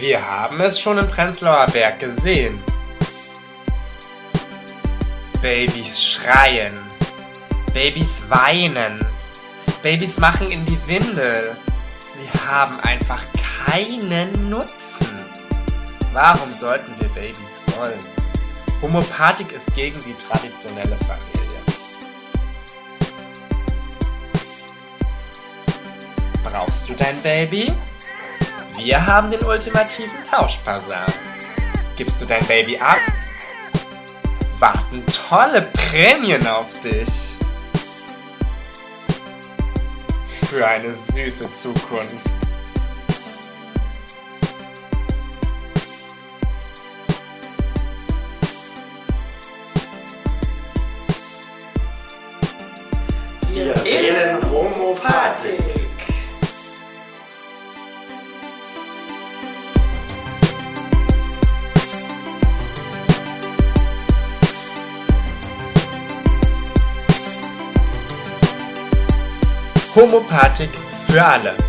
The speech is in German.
Wir haben es schon im Prenzlauer Berg gesehen. Babys schreien. Babys weinen. Babys machen in die Windel. Sie haben einfach keinen Nutzen. Warum sollten wir Babys wollen? Homopathik ist gegen die traditionelle Familie. Brauchst du dein Baby? Wir haben den ultimativen Tauschbasar. Gibst du dein Baby ab? Warten tolle Prämien auf dich. Für eine süße Zukunft. Wir wählen Homopathik für alle.